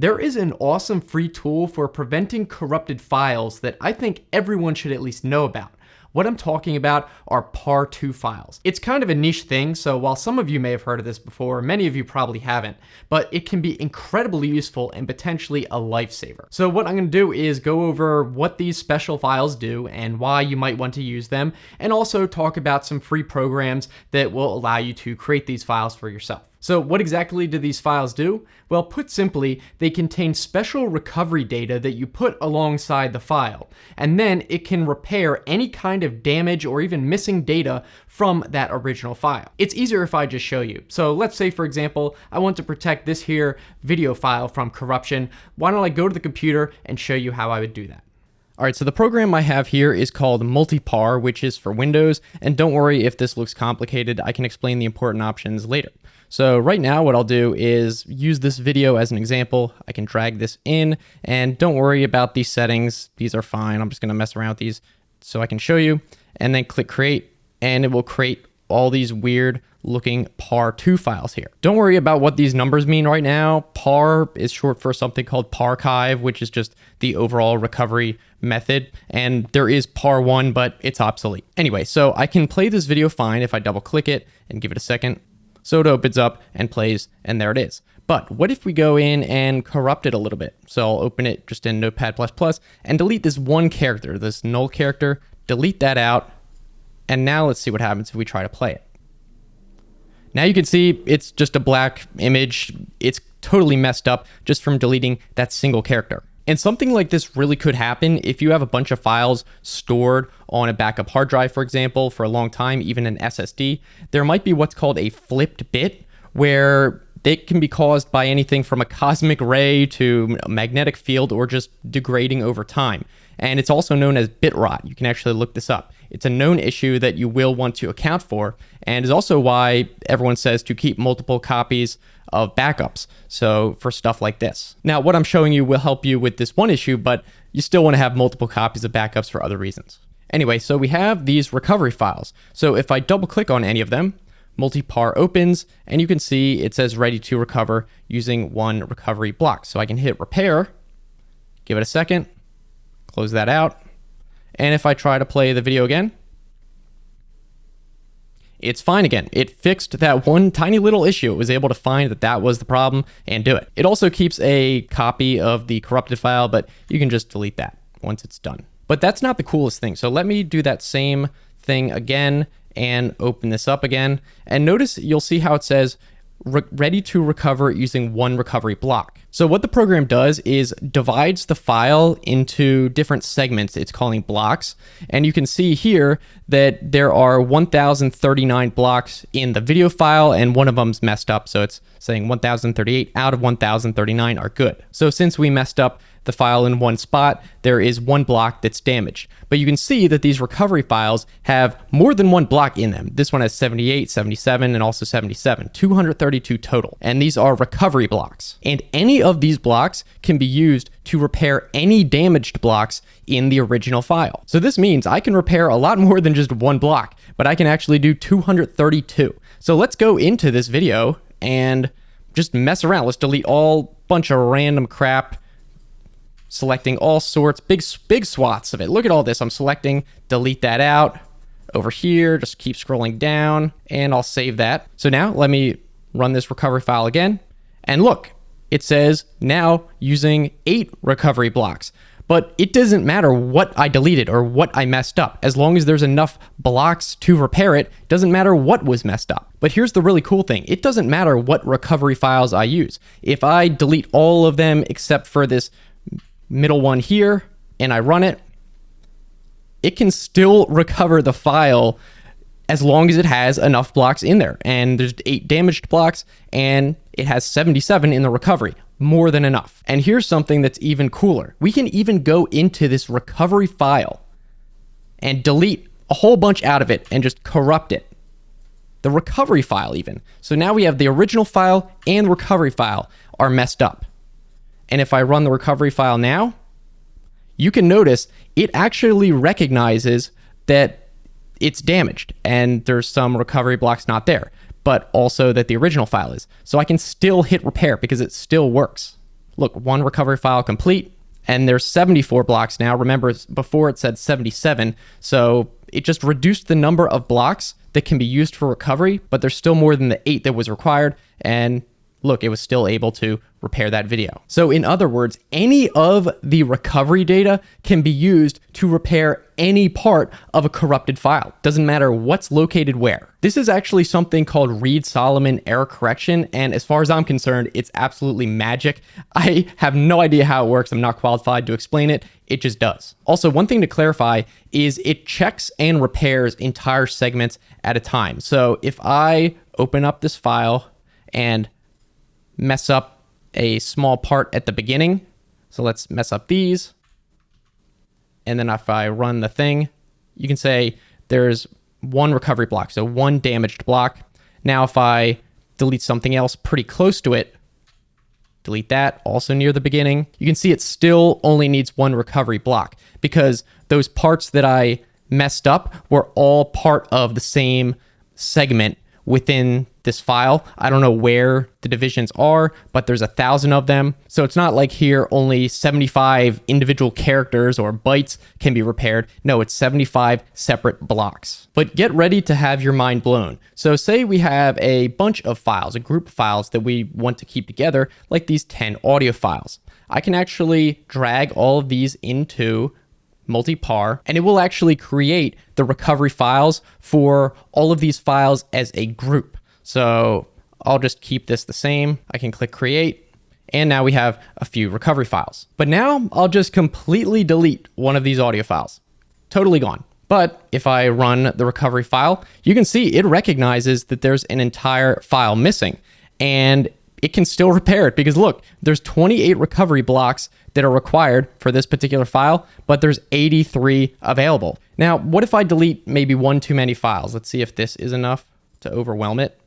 There is an awesome free tool for preventing corrupted files that I think everyone should at least know about. What I'm talking about are PAR2 files. It's kind of a niche thing, so while some of you may have heard of this before, many of you probably haven't, but it can be incredibly useful and potentially a lifesaver. So what I'm gonna do is go over what these special files do and why you might want to use them, and also talk about some free programs that will allow you to create these files for yourself. So what exactly do these files do? Well, put simply, they contain special recovery data that you put alongside the file, and then it can repair any kind of damage or even missing data from that original file. It's easier if I just show you. So let's say, for example, I want to protect this here video file from corruption. Why don't I go to the computer and show you how I would do that? All right, so the program I have here is called Multipar, which is for Windows. And don't worry if this looks complicated, I can explain the important options later. So right now what I'll do is use this video as an example. I can drag this in and don't worry about these settings. These are fine. I'm just gonna mess around with these so I can show you and then click create and it will create all these weird looking PAR2 files here. Don't worry about what these numbers mean right now. PAR is short for something called Parchive, which is just the overall recovery method. And there is PAR1, but it's obsolete. Anyway, so I can play this video fine if I double click it and give it a second. So it opens up and plays, and there it is. But what if we go in and corrupt it a little bit? So I'll open it just in Notepad++ and delete this one character, this null character, delete that out, and now let's see what happens if we try to play it. Now you can see it's just a black image. It's totally messed up just from deleting that single character. And something like this really could happen if you have a bunch of files stored on a backup hard drive, for example, for a long time, even an SSD. There might be what's called a flipped bit, where it can be caused by anything from a cosmic ray to a magnetic field or just degrading over time. And it's also known as bit rot. You can actually look this up. It's a known issue that you will want to account for, and is also why everyone says to keep multiple copies of backups. So for stuff like this. Now, what I'm showing you will help you with this one issue, but you still want to have multiple copies of backups for other reasons. Anyway, so we have these recovery files. So if I double click on any of them, multipar opens and you can see it says ready to recover using one recovery block. So I can hit repair, give it a second, close that out. And if I try to play the video again, it's fine again. It fixed that one tiny little issue. It was able to find that that was the problem and do it. It also keeps a copy of the corrupted file, but you can just delete that once it's done. But that's not the coolest thing. So let me do that same thing again and open this up again. And notice you'll see how it says ready to recover using one recovery block. So what the program does is divides the file into different segments it's calling blocks. And you can see here that there are 1039 blocks in the video file and one of them's messed up. So it's saying 1038 out of 1039 are good. So since we messed up the file in one spot, there is one block that's damaged. But you can see that these recovery files have more than one block in them. This one has 78, 77, and also 77, 232 total. And these are recovery blocks. And any of these blocks can be used to repair any damaged blocks in the original file. So this means I can repair a lot more than just one block, but I can actually do 232. So let's go into this video and just mess around. Let's delete all bunch of random crap selecting all sorts, big, big swaths of it. Look at all this. I'm selecting, delete that out over here, just keep scrolling down and I'll save that. So now let me run this recovery file again. And look, it says now using eight recovery blocks. But it doesn't matter what I deleted or what I messed up. As long as there's enough blocks to repair it, doesn't matter what was messed up. But here's the really cool thing. It doesn't matter what recovery files I use. If I delete all of them except for this middle one here, and I run it, it can still recover the file as long as it has enough blocks in there. And there's eight damaged blocks, and it has 77 in the recovery, more than enough. And here's something that's even cooler. We can even go into this recovery file and delete a whole bunch out of it and just corrupt it. The recovery file even. So now we have the original file and recovery file are messed up. And if I run the recovery file now, you can notice it actually recognizes that it's damaged and there's some recovery blocks not there, but also that the original file is. So I can still hit repair because it still works. look, one recovery file complete, and there's 74 blocks now. Remember, before it said 77, so it just reduced the number of blocks that can be used for recovery, but there's still more than the eight that was required, and look, it was still able to repair that video. So in other words, any of the recovery data can be used to repair any part of a corrupted file. Doesn't matter what's located where. This is actually something called Reed-Solomon error correction, and as far as I'm concerned, it's absolutely magic. I have no idea how it works. I'm not qualified to explain it. It just does. Also, one thing to clarify is it checks and repairs entire segments at a time. So if I open up this file and mess up a small part at the beginning. So let's mess up these. And then if I run the thing, you can say there's one recovery block, so one damaged block. Now if I delete something else pretty close to it, delete that, also near the beginning, you can see it still only needs one recovery block because those parts that I messed up were all part of the same segment within this file. I don't know where the divisions are, but there's a thousand of them. So it's not like here only 75 individual characters or bytes can be repaired. No, it's 75 separate blocks. But get ready to have your mind blown. So say we have a bunch of files, a group of files that we want to keep together, like these 10 audio files. I can actually drag all of these into multi-par, and it will actually create the recovery files for all of these files as a group. So I'll just keep this the same. I can click create, and now we have a few recovery files. But now I'll just completely delete one of these audio files. Totally gone. But if I run the recovery file, you can see it recognizes that there's an entire file missing. And it can still repair it because look, there's 28 recovery blocks that are required for this particular file, but there's 83 available. Now, what if I delete maybe one too many files? Let's see if this is enough to overwhelm it.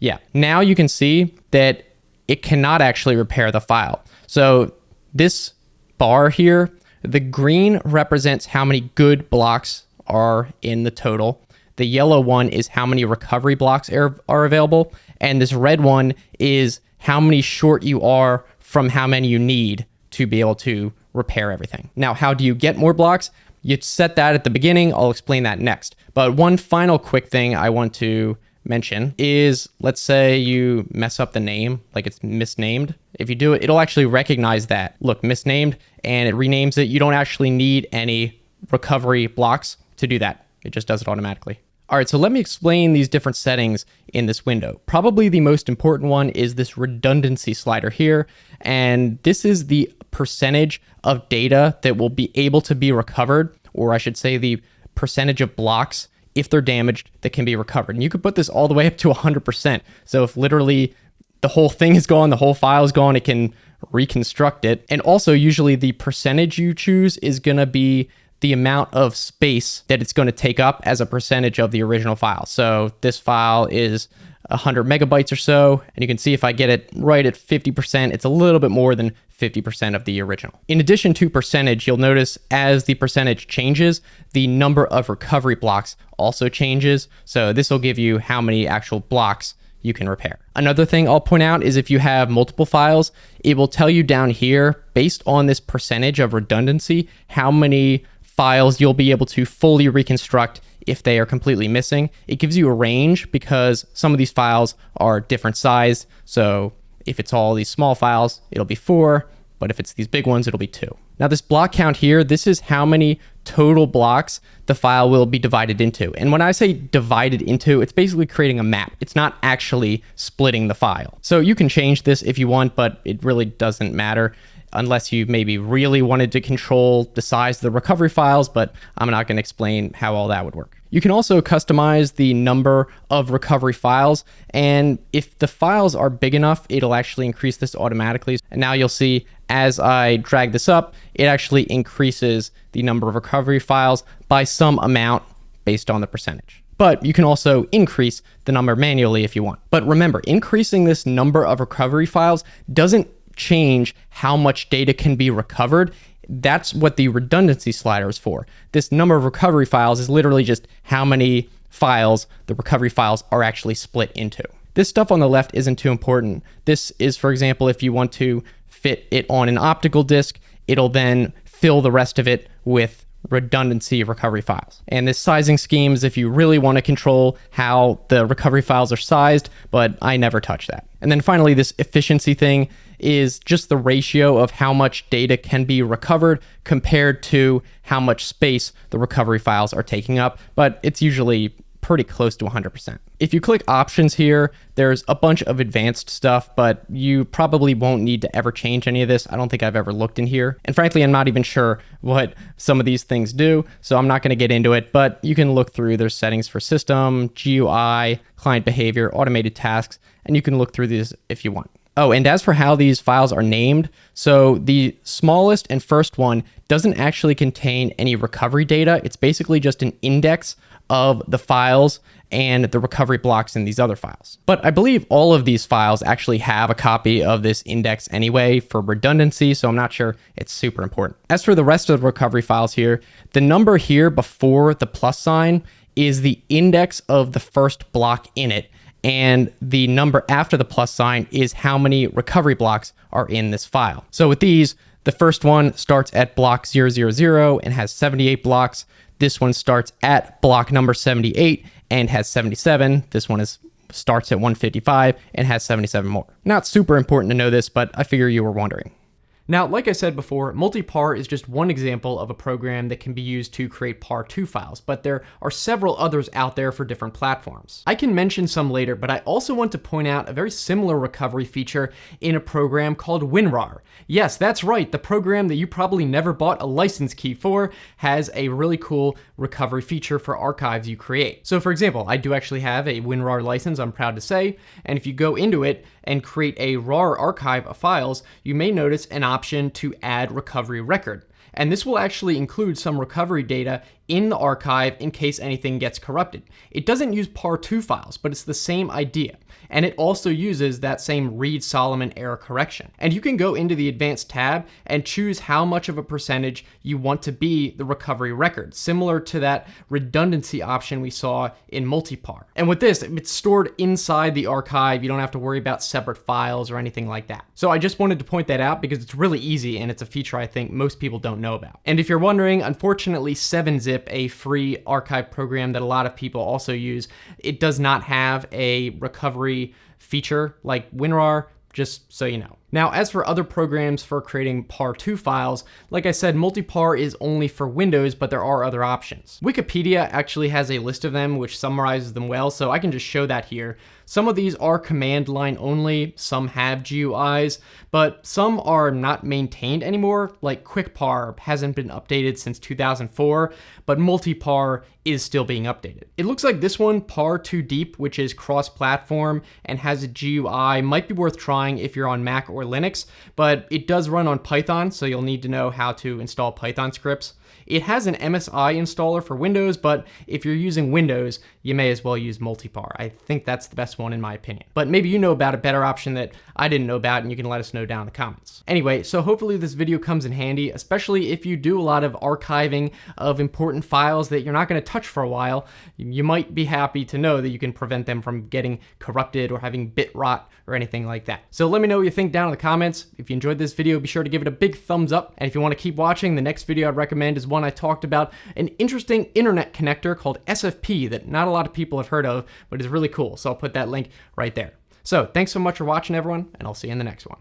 Yeah, now you can see that it cannot actually repair the file. So this bar here, the green represents how many good blocks are in the total. The yellow one is how many recovery blocks are, are available. And this red one is how many short you are from how many you need to be able to repair everything. Now, how do you get more blocks? You set that at the beginning. I'll explain that next. But one final quick thing I want to mention is let's say you mess up the name, like it's misnamed. If you do it, it'll actually recognize that. Look, misnamed, and it renames it. You don't actually need any recovery blocks to do that. It just does it automatically. All right, so let me explain these different settings in this window. Probably the most important one is this redundancy slider here. And this is the percentage of data that will be able to be recovered, or I should say the percentage of blocks if they're damaged that can be recovered. And you could put this all the way up to 100%. So if literally the whole thing is gone, the whole file is gone, it can reconstruct it. And also usually the percentage you choose is going to be the amount of space that it's going to take up as a percentage of the original file. So this file is 100 megabytes or so, and you can see if I get it right at 50%, it's a little bit more than 50% of the original. In addition to percentage, you'll notice as the percentage changes, the number of recovery blocks also changes. So this will give you how many actual blocks you can repair. Another thing I'll point out is if you have multiple files, it will tell you down here, based on this percentage of redundancy, how many files you'll be able to fully reconstruct if they are completely missing. It gives you a range because some of these files are different size. So if it's all these small files, it'll be four, but if it's these big ones, it'll be two. Now this block count here, this is how many total blocks the file will be divided into. And when I say divided into, it's basically creating a map. It's not actually splitting the file. So you can change this if you want, but it really doesn't matter unless you maybe really wanted to control the size of the recovery files, but I'm not going to explain how all that would work. You can also customize the number of recovery files, and if the files are big enough, it'll actually increase this automatically. And now you'll see as I drag this up, it actually increases the number of recovery files by some amount based on the percentage but you can also increase the number manually if you want. But remember, increasing this number of recovery files doesn't change how much data can be recovered. That's what the redundancy slider is for. This number of recovery files is literally just how many files the recovery files are actually split into. This stuff on the left isn't too important. This is, for example, if you want to fit it on an optical disk, it'll then fill the rest of it with redundancy recovery files. And this sizing scheme is if you really want to control how the recovery files are sized, but I never touch that. And then finally, this efficiency thing is just the ratio of how much data can be recovered compared to how much space the recovery files are taking up, but it's usually pretty close to 100%. If you click options here, there's a bunch of advanced stuff, but you probably won't need to ever change any of this. I don't think I've ever looked in here. And frankly, I'm not even sure what some of these things do, so I'm not gonna get into it, but you can look through. There's settings for system, GUI, client behavior, automated tasks, and you can look through these if you want. Oh, and as for how these files are named, so the smallest and first one doesn't actually contain any recovery data. It's basically just an index of the files and the recovery blocks in these other files. But I believe all of these files actually have a copy of this index anyway for redundancy, so I'm not sure it's super important. As for the rest of the recovery files here, the number here before the plus sign is the index of the first block in it, and the number after the plus sign is how many recovery blocks are in this file. So with these, the first one starts at block 000 and has 78 blocks. This one starts at block number 78 and has 77. This one is starts at 155 and has 77 more. Not super important to know this, but I figure you were wondering. Now, like I said before, multipar is just one example of a program that can be used to create PAR2 files, but there are several others out there for different platforms. I can mention some later, but I also want to point out a very similar recovery feature in a program called WinRAR. Yes, that's right, the program that you probably never bought a license key for has a really cool recovery feature for archives you create. So for example, I do actually have a WinRAR license, I'm proud to say, and if you go into it and create a RAR archive of files, you may notice an option option to add recovery record. And this will actually include some recovery data in the archive in case anything gets corrupted. It doesn't use PAR2 files, but it's the same idea. And it also uses that same Reed-Solomon error correction. And you can go into the advanced tab and choose how much of a percentage you want to be the recovery record, similar to that redundancy option we saw in multipar. And with this, it's stored inside the archive. You don't have to worry about separate files or anything like that. So I just wanted to point that out because it's really easy and it's a feature I think most people don't know about. And if you're wondering, unfortunately 7-zip a free archive program that a lot of people also use. It does not have a recovery feature like WinRAR, just so you know. Now, as for other programs for creating PAR2 files, like I said, multipar is only for Windows, but there are other options. Wikipedia actually has a list of them which summarizes them well, so I can just show that here. Some of these are command line only, some have GUIs, but some are not maintained anymore, like QuickPar hasn't been updated since 2004, but multipar is still being updated. It looks like this one, Par2Deep, which is cross-platform and has a GUI, might be worth trying if you're on Mac or Linux, but it does run on Python, so you'll need to know how to install Python scripts. It has an MSI installer for Windows, but if you're using Windows, you may as well use Multipar. I think that's the best one in my opinion. But maybe you know about a better option that I didn't know about and you can let us know down in the comments. Anyway, so hopefully this video comes in handy, especially if you do a lot of archiving of important files that you're not gonna touch for a while. You might be happy to know that you can prevent them from getting corrupted or having bit rot or anything like that. So let me know what you think down in the comments. If you enjoyed this video, be sure to give it a big thumbs up. And if you wanna keep watching, the next video I'd recommend is one one, I talked about an interesting internet connector called SFP that not a lot of people have heard of, but it's really cool. So I'll put that link right there. So thanks so much for watching, everyone, and I'll see you in the next one.